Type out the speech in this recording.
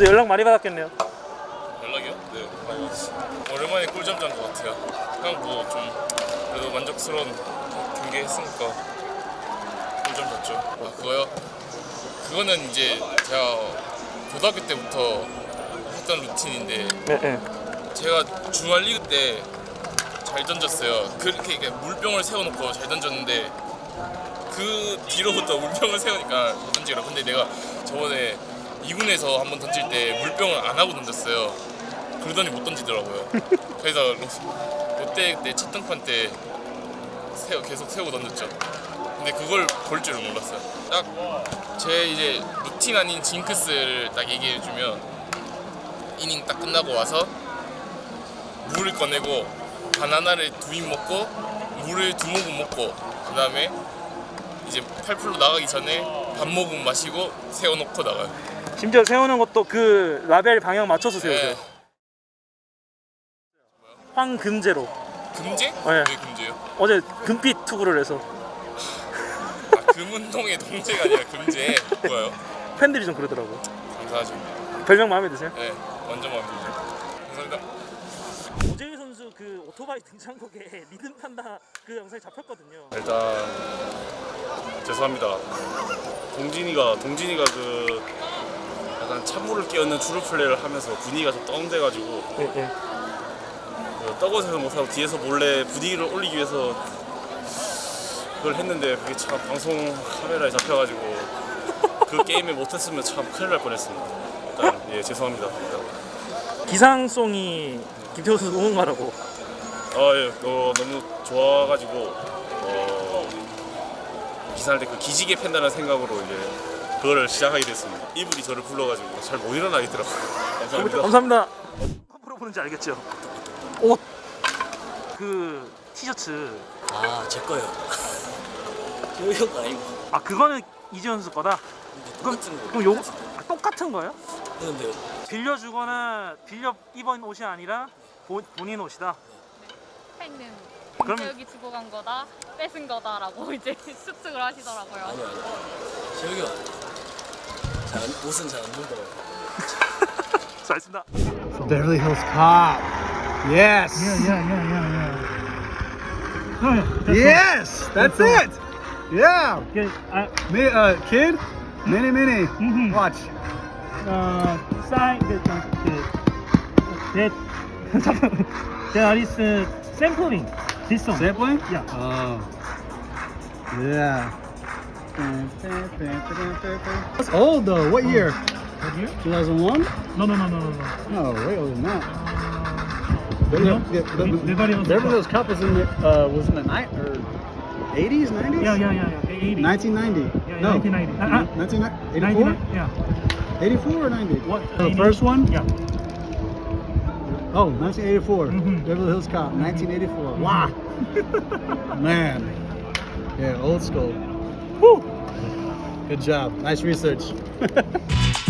또 연락 많이 받았겠네요. 연락이요? 네 많이 왔어 오랜만에 꿀잠 잔 것 같아요 그냥 뭐 좀 그래도 만족스러운 경기 했으니까 꿀잠 잤죠 아 그거요? 그거는 이제 제가 고등학교 때부터 했던 루틴인데 네, 네. 제가 중앙 리그 때 잘 던졌어요. 그렇게 이렇게 물병을 세워놓고 잘 던졌는데 그 뒤로부터 물병을 세우니까 못 던지더라. 근데 내가 저번에 2군에서 한번 던질 때 물병을 안 하고 던졌어요. 그러더니 못 던지더라고요. 그래서 로- 롯데 때 첫 등판 때 세워, 계속 세우고 던졌죠. 근데 그걸 볼 줄은 몰랐어요. 딱 제 이제 루틴 아닌 징크스를 딱 얘기해주면 이닝 딱 끝나고 와서 물을 꺼내고 바나나를 두 입 먹고 물을 두 모금 먹고 그 다음에 이제 팔풀로 나가기 전에 밥 모금 마시고 세워놓고 나가요. 심지어 세우는 것도 그 라벨 방향 맞춰서 세우세요. 네. 황금제로. 금제? 네. 왜 금제요? 어제 금빛 투구를 해서 아, 금운동의 동제가 아니라 금제. 뭐예요? 팬들이 좀 그러더라고요. 감사하죠. 별명 마음에 드세요? 네, 완전 마음에 들죠. 감사합니다. 오재일 선수 그 오토바이 등장곡에 리듬 탄다 그 영상이 잡혔거든요. 일단 죄송합니다. 동진이가 동진이가 그 약간 찬물을 끼얹는 주루 플레이를 하면서 분위기가 좀 다운돼가지고 네, 네. 그 떡옷에서 못하고 뒤에서 몰래 분위기를 올리기 위해서 그걸 했는데 그게 참 방송 카메라에 잡혀가지고 그 게임에 못했으면 참 큰일 날 뻔했습니다. 일단 예 죄송합니다. 일단. 기상송이 김태호 선수 응원가라고. 아, 예, 어, 너무 좋아가지고 어, 기사할 때 그 기지개 팬다는 생각으로 이제 그거를 시작하게 됐습니다. 이분이 저를 불러가지고 잘 못 일어나겠더라고요. 감사합니다. 감사합니다. 물어보는지 알겠죠? 옷. 그 티셔츠. 아, 제 거요. 저희 형 아니고. 아 그거는 이지현 선수 거다. 그럼 똑같은 거. 그럼 요거 아, 똑같은 거예요? 근데 빌려주거나 빌려 입은 옷이 아니라 본, 본인 옷이다. 팬은 그럼- 김태욱이 주고 간 거다 뺏은 거다라고 이제 습득을 하시더라고요. 아니요, 아니요. 재혁이 형. 잘, 안- 옷은 잘 안 입더라고요. 잘했습니다. Beverly Hills Cop. Yes. yeah, yeah, yeah. Yes, that's it. Yeah. Okay, I, Me, uh, kid, mini, mini. Mhm. Watch. uh, sign the the that 잠깐 there is uh, sampling this song. Sampling? Yeah. Oh. Yeah. That's old though. What year? What year? 2001? No, no, no, no, no, no. No, way older than that. No? Beverly, yeah, the- the- Beverly Hills Beverly Cop. Hills was in the uh, was in the night or 80s, 90s? Yeah, yeah, yeah, yeah. 80. 1990. Yeah, no. 1990. Uh, uh, 1984? yeah. 84 or 90? What? The first one? Yeah. Oh, 1984. Mhm. Beverly Hills Cop, 1984. Wow. Man. Yeah, old school. Good job. Nice research.